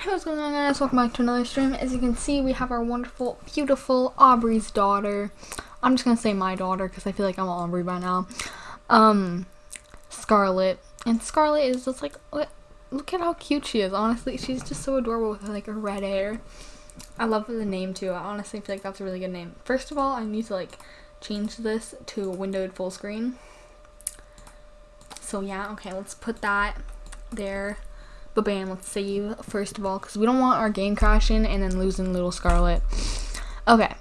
Hey what's going on guys, welcome back to another stream. As you can see we have our wonderful, beautiful Aubrey's daughter. I'm just gonna say my daughter because I feel like I'm Aubrey by now. Um, Scarlet. And Scarlet is just like, look at how cute she is, honestly. She's just so adorable with like her red hair. I love the name too, I honestly feel like that's a really good name. First of all, I need to like change this to windowed full screen. So yeah, okay, let's put that there. Bam, let's save first of all, because we don't want our game crashing and then losing little Scarlet. Okay.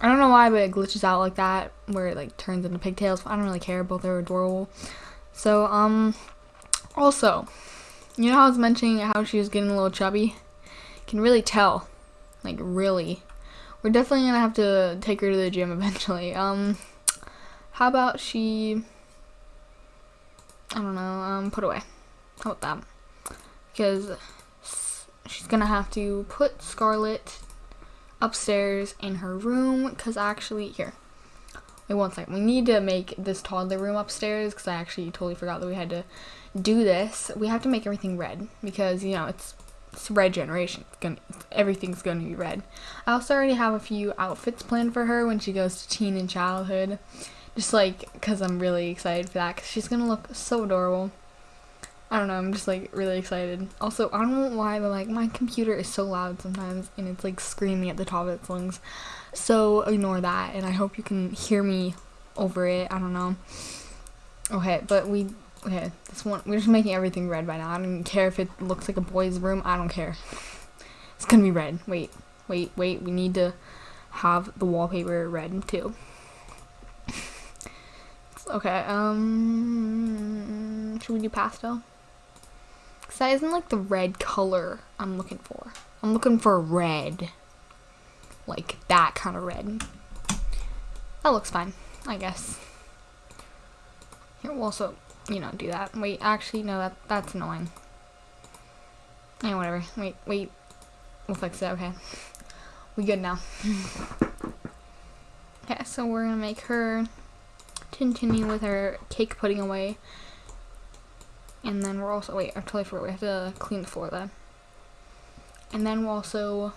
I don't know why, but it glitches out like that, where it like turns into pigtails. I don't really care, both are adorable. So, um, also, you know how I was mentioning how she was getting a little chubby? Can really tell. Like, really. We're definitely gonna have to take her to the gym eventually. Um, how about she, I don't know, um, put away. How about that? Because she's gonna have to put Scarlet upstairs in her room because actually here. Wait one second we need to make this toddler room upstairs because I actually totally forgot that we had to do this. We have to make everything red because you know it's it's red generation it's gonna everything's gonna be red. I also already have a few outfits planned for her when she goes to teen and childhood. Just like because I'm really excited for that because she's gonna look so adorable I don't know, I'm just like really excited. Also, I don't know why, but like my computer is so loud sometimes and it's like screaming at the top of its lungs. So ignore that and I hope you can hear me over it. I don't know. Okay, but we okay, this one we're just making everything red by now. I don't care if it looks like a boy's room. I don't care. It's gonna be red. Wait, wait, wait. We need to have the wallpaper red too. okay, um should we do pastel? Cause that isn't like the red color I'm looking for. I'm looking for red. Like that kind of red. That looks fine, I guess. Here, we'll also, you know, do that. Wait, actually, no, that that's annoying. Yeah, whatever. Wait, wait. We'll fix it, okay. We good now. okay, so we're gonna make her continue with her cake putting away. And then we're also, wait, I totally forgot, we have to clean the floor then. And then we'll also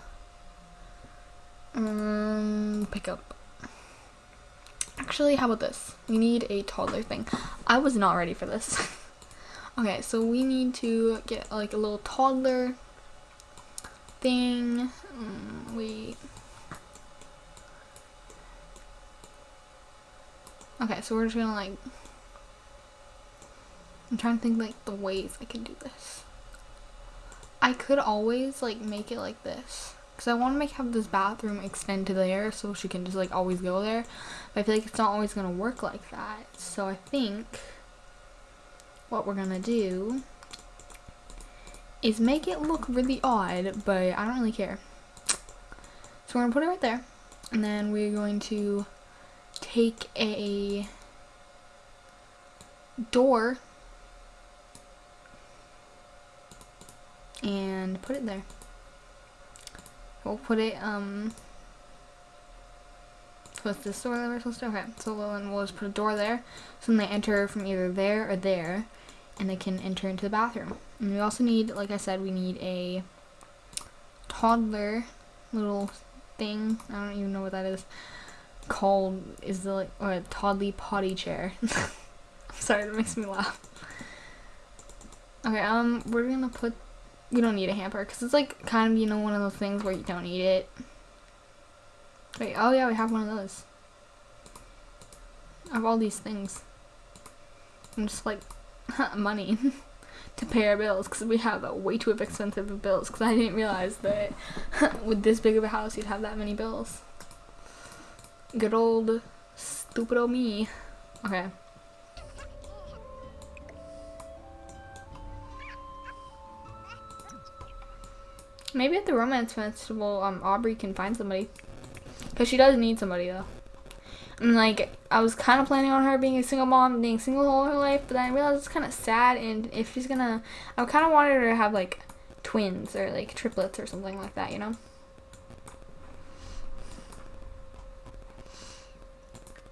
um, pick up. Actually, how about this? We need a toddler thing. I was not ready for this. okay, so we need to get like a little toddler thing. Um, wait. Okay, so we're just gonna like I'm trying to think like the ways I can do this. I could always like make it like this. Because I want to make have this bathroom extend to there so she can just like always go there. But I feel like it's not always going to work like that. So I think what we're going to do is make it look really odd, but I don't really care. So we're to put it right there. And then we're going to take a door and put it there. We'll put it, um, what's this door that we're supposed to, okay, so then we'll just put a door there, so then they enter from either there or there, and they can enter into the bathroom. And we also need, like I said, we need a toddler little thing, I don't even know what that is, called, is the, like, or a toddly potty chair. I'm sorry, that makes me laugh. Okay, um, we're gonna put you don't need a hamper because it's like kind of you know one of those things where you don't need it. Wait oh yeah we have one of those. I have all these things. I'm just like money to pay our bills because we have a way too expensive of bills because I didn't realize that with this big of a house you'd have that many bills. Good old stupid old me. Okay Maybe at the romance festival, um, Aubrey can find somebody. Because she does need somebody, though. And, like, I was kind of planning on her being a single mom, being single all her life, but then I realized it's kind of sad, and if she's gonna... I kind of wanted her to have, like, twins or, like, triplets or something like that, you know?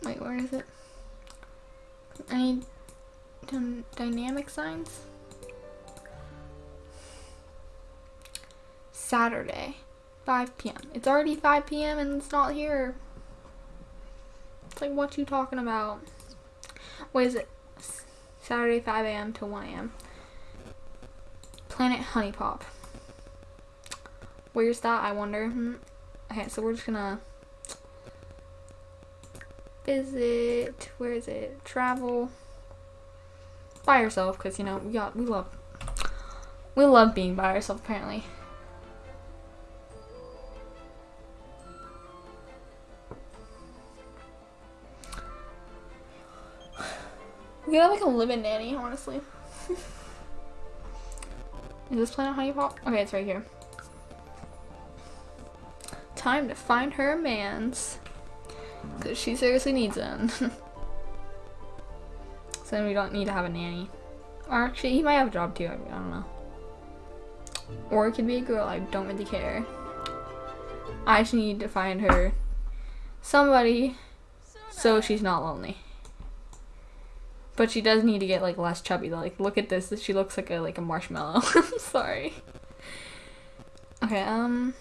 Wait, where is it? I dynamic signs? Saturday, 5 p.m. It's already 5 p.m. and it's not here. It's like, what you talking about? What is it? Saturday, 5 a.m. to 1 a.m. Planet Honey Pop. Where's that, I wonder? Hmm. Okay, so we're just gonna visit. Where is it? Travel. By yourself, because you know we got we love we love being by ourselves. Apparently. We got like a live-in nanny, honestly. Is this Planet Honey Pop? Okay, it's right here. Time to find her a man's. Because she seriously needs one. so then we don't need to have a nanny. Or actually, he might have a job too. I, I don't know. Or it could be a girl. I don't really care. I just need to find her somebody so she's not lonely. But she does need to get like less chubby. Like, look at this. She looks like a like a marshmallow. I'm sorry. Okay. Um,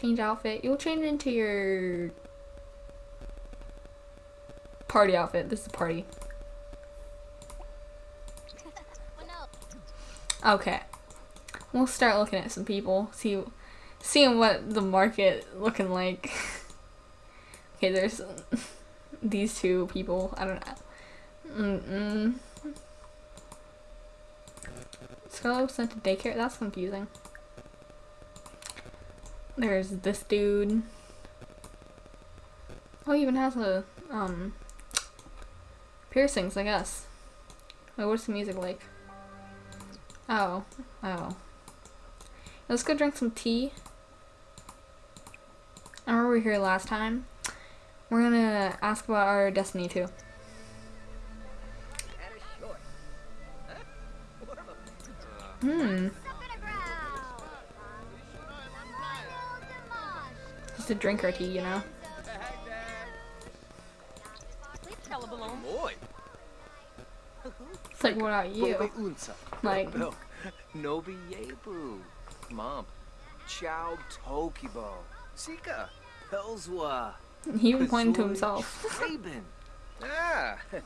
change outfit. You'll change into your party outfit. This is a party. Okay. We'll start looking at some people. See, seeing what the market looking like. okay, there's these two people. I don't know. Mm-mm. Scarlet sent to daycare? That's confusing. There's this dude. Oh, he even has a, um, piercings, I guess. Wait, what's the music like? Oh. Oh. Let's go drink some tea. I remember we were here last time. We're gonna ask about our destiny too. Hmm. Just a drink or tea, you know? It's like, what about you? Like, Nobi Yebu. Mom. Chow Tokibo. Sika. Pelswa. he even pointed to himself. Ah.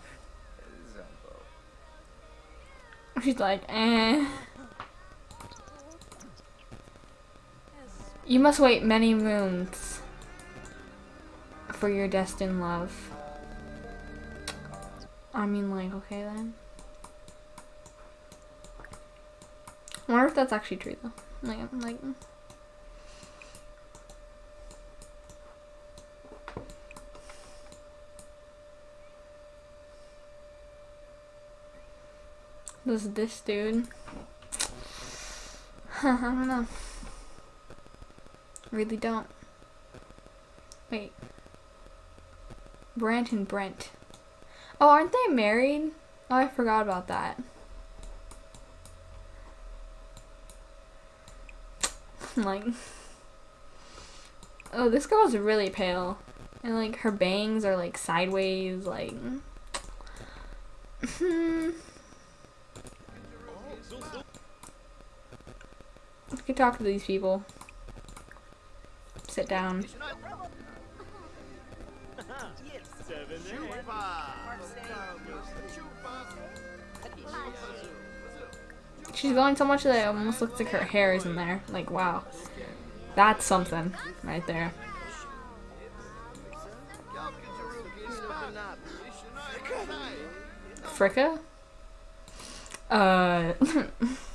She's like, eh. You must wait many moons for your destined love. I mean, like, okay then. I wonder if that's actually true though. Like, like. Mm. This this dude. I don't know. Really don't. Wait. Brant and Brent. Oh, aren't they married? Oh, I forgot about that. like, oh, this girl's really pale. And, like, her bangs are, like, sideways, like... Hmm. Could talk to these people. Sit down. She's going so much that it almost looks like her hair is in there. Like, wow. That's something right there. Fricka? Uh...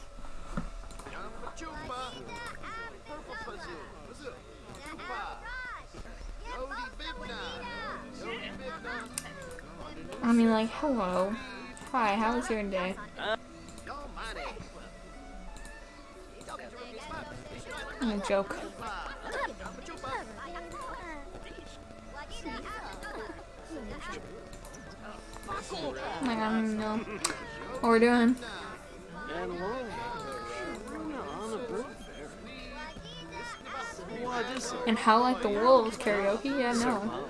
I mean, like, hello. Hi, how was your day? I'm a joke. I don't even know what we're doing. And how like the wolves karaoke? Yeah, no.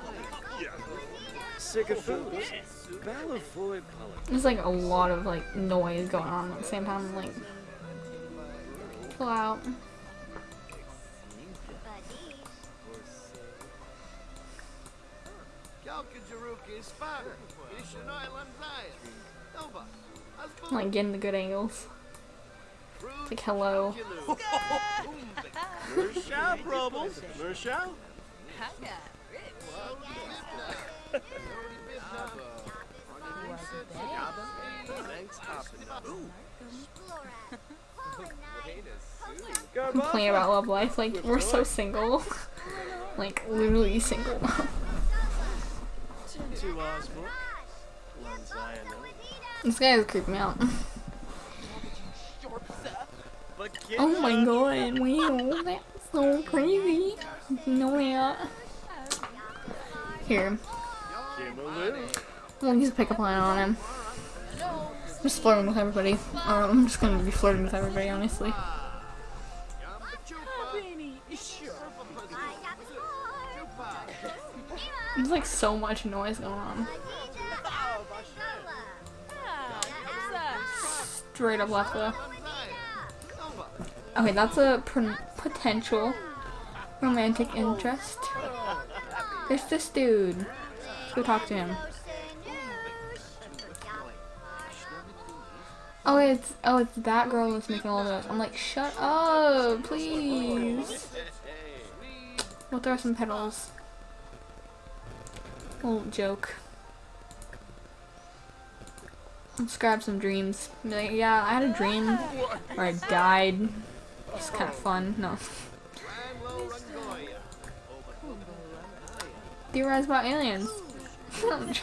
There's like a lot of like noise going on at the same time. Like, pull out. Like getting the good angles. It's like hello. Mershaw, Brubbles. Mershaw. Complain about love life. Like we're so single. like literally single. This guy is creeping me out. Oh my god, wow, that's so crazy. Know that. Here. We'll use a pickup line on him. I'm Just flirting with everybody. Or I'm just gonna be flirting with everybody, honestly. There's like so much noise going on. Straight up left though. Okay, that's a potential romantic interest. There's this dude. Let's go talk to him. Oh, it's oh, it's that girl that's making all this. I'm like, shut up, please. We'll throw some petals. Little joke. Let's grab some dreams. Like, yeah, I had a dream where I died. It's kind of fun. No. Theorize about aliens.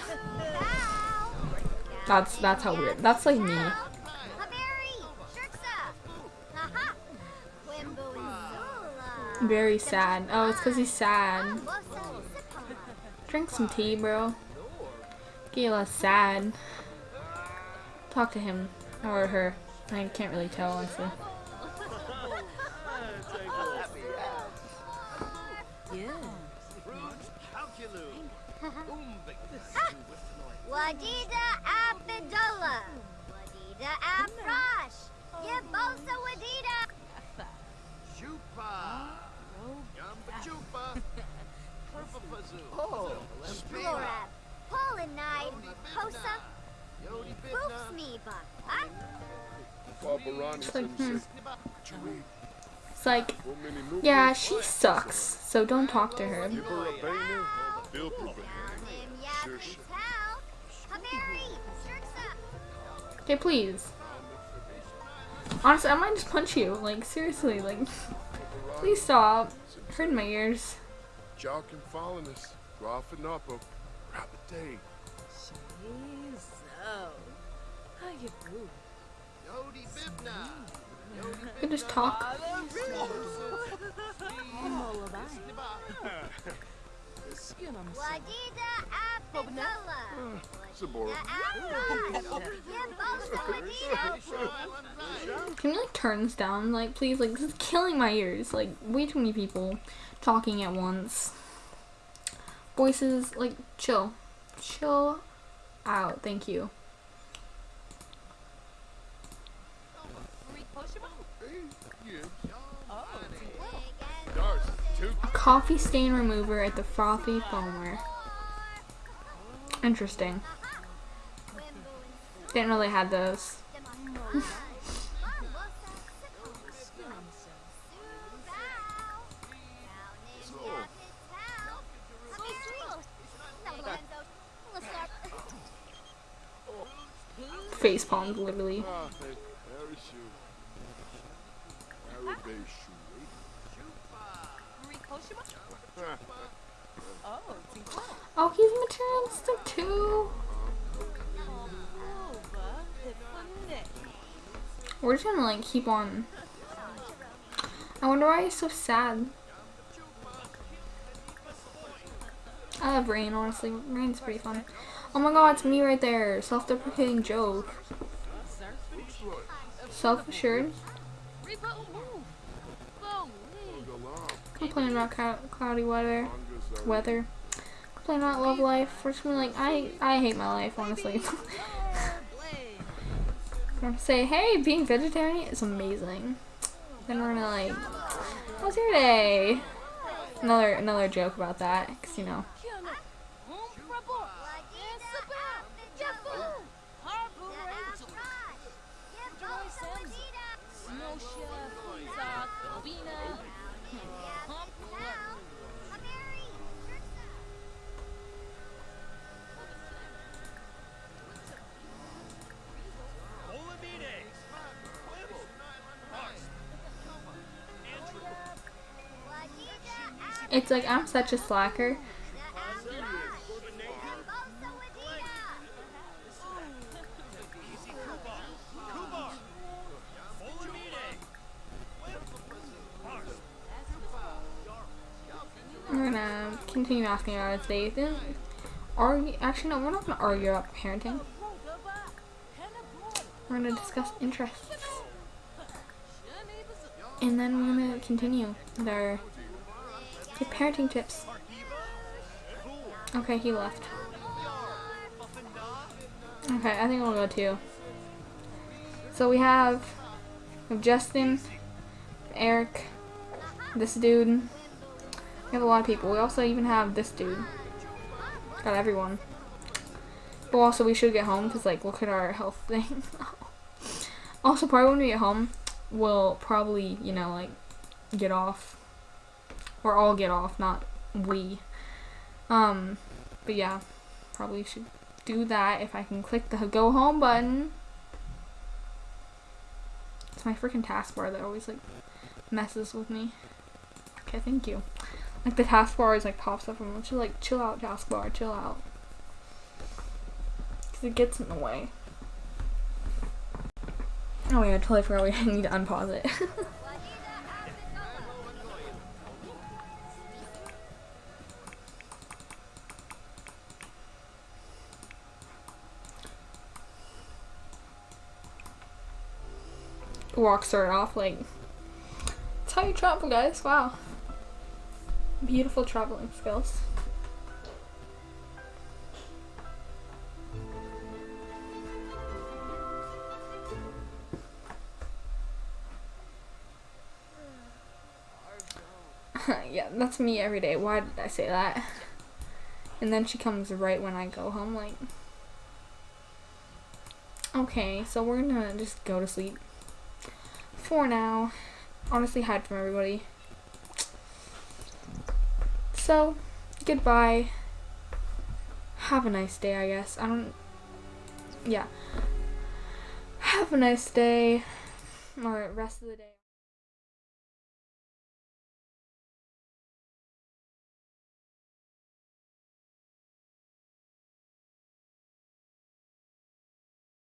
that's that's how weird. That's like me. Very sad. Oh, it's because he's sad. Drink some tea, bro. Less sad. Talk to him or her. I can't really tell, honestly. Wadida Abdullah. Wadida Wadida. It's like, hmm. It's like, yeah, she sucks, so don't talk to her. Him Yappy Towel. Hameri. Shirksa. Okay, please. Honestly, I might just punch you. Like, seriously, like, please stop. Hurting my ears. Jock and following us. Dropping up a rapid day. Can just talk. Can you like turn this down? Like, please, like, this is killing my ears. Like, way too many people talking at once. Voices, like, chill. Chill out. Thank you. Darts. Two. A coffee stain remover at the frothy foamer. Interesting. Didn't they had those. Face palmed, literally. Oh, he's materialistic too. We're just gonna like keep on. I wonder why he's so sad. I love rain, honestly. Rain's pretty fun. Oh my god, it's me right there. Self-deprecating joke. Self-assured. Complaining about cloudy weather. Weather. Complaining about love life. We're just like, I, I hate my life, honestly. We're say, hey, being vegetarian is amazing. Then we're gonna like, how's your day? Another another joke about that, cause you know. It's like I'm such a slacker. We're gonna continue asking about his day. Then argue. Actually, no, we're not gonna argue about parenting. We're gonna discuss interests, and then we're gonna continue with our good parenting tips. Okay, he left. Okay, I think I'll go too. So we have, we have Justin, Eric, this dude. We have a lot of people. We also even have this dude. Got everyone. But also we should get home because like look at our health thing. also probably when we get home, we'll probably, you know, like get off. Or all get off, not we. Um, but yeah, probably should do that if I can click the go home button. It's my freaking taskbar that always like messes with me. Okay, thank you. Like the taskbar is like pops up and just like chill out taskbar, chill out. Cause it gets in the way. Oh yeah, I totally forgot we need to unpause it. Walk started off like that's how you travel guys, wow. Beautiful traveling skills. yeah, that's me every day. Why did I say that? And then she comes right when I go home, like. Okay, so we're gonna just go to sleep. For now. Honestly, hide from everybody. So, goodbye. Have a nice day, I guess. I don't. Yeah. Have a nice day. Or rest of the day.